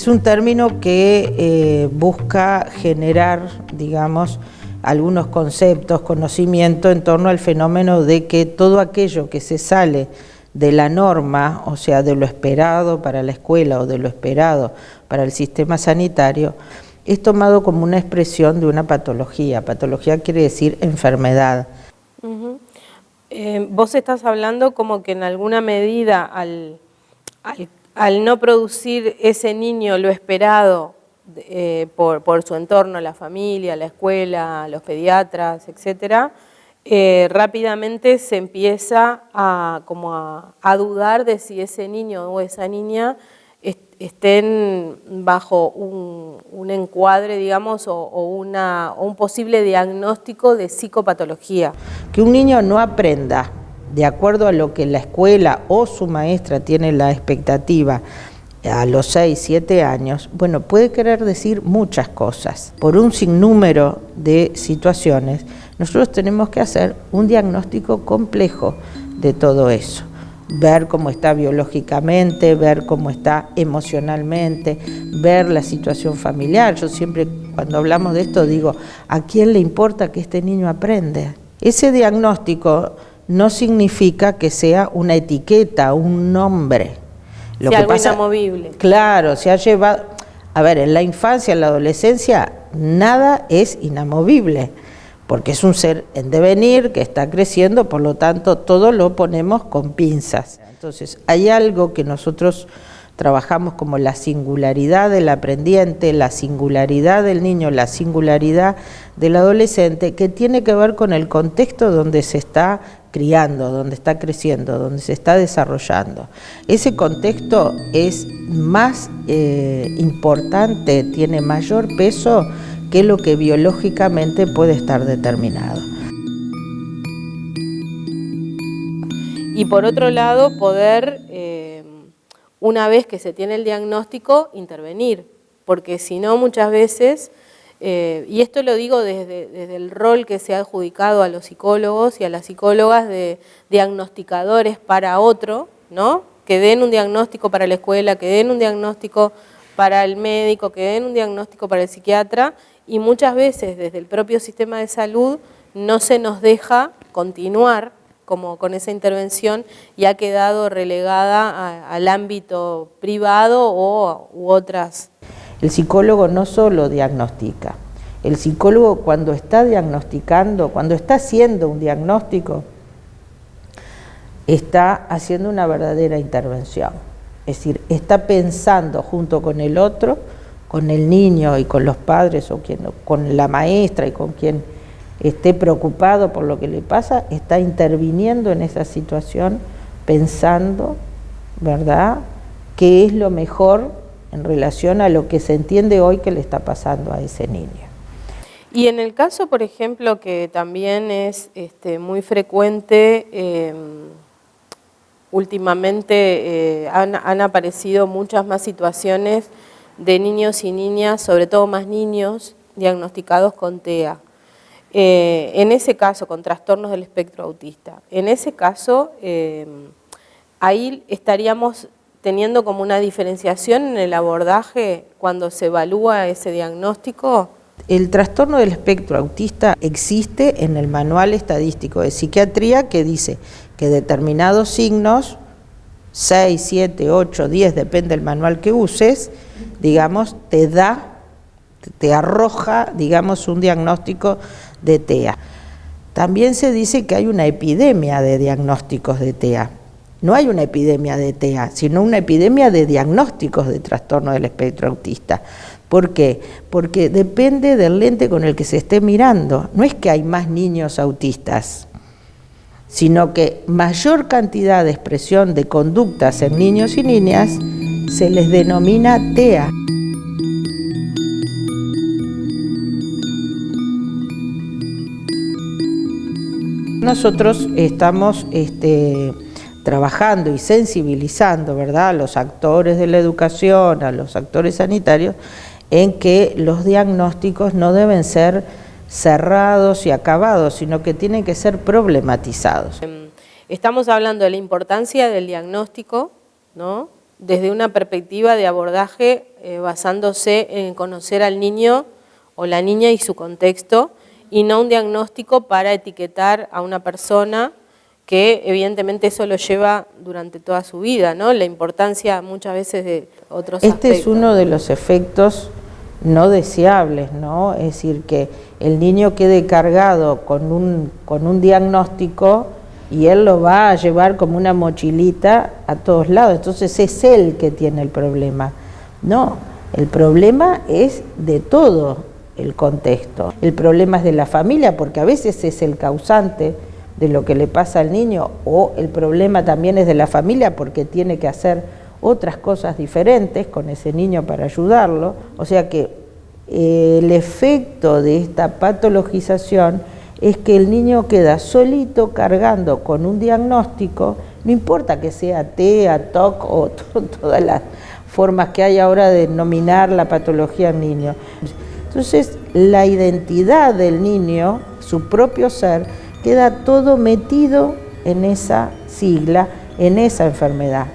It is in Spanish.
Es un término que eh, busca generar, digamos, algunos conceptos, conocimiento en torno al fenómeno de que todo aquello que se sale de la norma, o sea, de lo esperado para la escuela o de lo esperado para el sistema sanitario, es tomado como una expresión de una patología. Patología quiere decir enfermedad. Eh, vos estás hablando como que en alguna medida al, al, no producir ese niño lo esperado eh, por, su entorno, la familia, la escuela, los pediatras, etcétera, eh, rápidamente se empieza a, como a, dudar de si ese niño o esa niña estén bajo un, encuadre, digamos, o, una, o un posible diagnóstico de psicopatología. Que un niño no aprenda de acuerdo a lo que la escuela o su maestra tiene la expectativa a los 6, 7 años, bueno, puede querer decir muchas cosas. Por un sinnúmero de situaciones, nosotros tenemos que hacer un diagnóstico complejo de todo eso. Ver cómo está biológicamente, ver cómo está emocionalmente, ver la situación familiar. Yo siempre cuando hablamos de esto digo, ¿a quién le importa que este niño aprenda? Ese diagnóstico no significa que sea una etiqueta, un nombre. Lo que algo pasa, inamovible. Claro, se ha llevado... A ver, en la infancia, en la adolescencia, nada es inamovible porque es un ser en devenir que está creciendo, por lo tanto todo lo ponemos con pinzas. Entonces hay algo que nosotros trabajamos como la singularidad del aprendiente, la singularidad del niño, la singularidad del adolescente, que tiene que ver con el contexto donde se está criando, donde está creciendo, donde se está desarrollando. Ese contexto es más eh, importante, tiene mayor peso que lo que biológicamente puede estar determinado. Y por otro lado, poder, una vez que se tiene el diagnóstico, intervenir, porque si no muchas veces, eh, y esto lo digo desde, desde, el rol que se ha adjudicado a los psicólogos y a las psicólogas de diagnosticadores para otro, ¿no? que den un diagnóstico para la escuela, que den un diagnóstico para el médico, que den un diagnóstico para el psiquiatra y muchas veces desde el propio sistema de salud no se nos deja continuar como con esa intervención y ha quedado relegada al ámbito privado o, u otras. El psicólogo no solo diagnostica, el psicólogo cuando está diagnosticando, cuando está haciendo un diagnóstico, está haciendo una verdadera intervención. Es decir, está pensando junto con el otro con el niño y con los padres o quien, con la maestra y con quien esté preocupado por lo que le pasa, está interviniendo en esa situación pensando, ¿verdad?, qué es lo mejor en relación a lo que se entiende hoy que le está pasando a ese niño. Y en el caso, por ejemplo, que también es este, muy frecuente, em, últimamente eh, han, han aparecido muchas más situaciones de niños y niñas, sobre todo más niños, diagnosticados con TEA. Eh, en ese caso, con trastornos del espectro autista, en ese caso, eh, ahí estaríamos teniendo como una diferenciación en el abordaje cuando se evalúa ese diagnóstico. El trastorno del espectro autista existe en el manual estadístico de psiquiatría que dice que determinados signos 6, 7, 8, 10, depende del manual que uses, digamos, te da, te arroja, digamos, un diagnóstico de TEA. También se dice que hay una epidemia de diagnósticos de TEA. No hay una epidemia de TEA, sino una epidemia de diagnósticos de trastorno del espectro autista. ¿Por qué? Porque depende del lente con el que se esté mirando. No es que hay más niños autistas, sino que mayor cantidad de expresión de conductas en niños y niñas se les denomina TEA. Nosotros estamos este, trabajando y sensibilizando ¿verdad? a los actores de la educación, a los actores sanitarios, en que los diagnósticos no deben ser cerrados y acabados, sino que tienen que ser problematizados. Em, estamos hablando de la importancia del diagnóstico, ¿no? desde una perspectiva de abordaje eh, basándose en conocer al niño o la niña y su contexto y no un diagnóstico para etiquetar a una persona que evidentemente eso lo lleva durante toda su vida, ¿no? La importancia muchas veces de otros Este es uno de los efectos no deseables, ¿no? Es decir, que el niño quede cargado con un, con un diagnóstico y él lo va a llevar como una mochilita a todos lados, entonces es él que tiene el problema. No, el problema es de todo el contexto. El problema es de la familia porque a veces es el causante de lo que le pasa al niño o el problema también es de la familia porque tiene que hacer otras cosas diferentes con ese niño para ayudarlo. O sea que eh, el efecto de esta patologización es que el niño queda solito cargando con un diagnóstico, no importa que sea TEA, TOC o todas las formas que hay ahora de nominar la patología al niño. Entonces, la identidad del niño, su propio ser, queda todo metido en esa sigla, en esa enfermedad.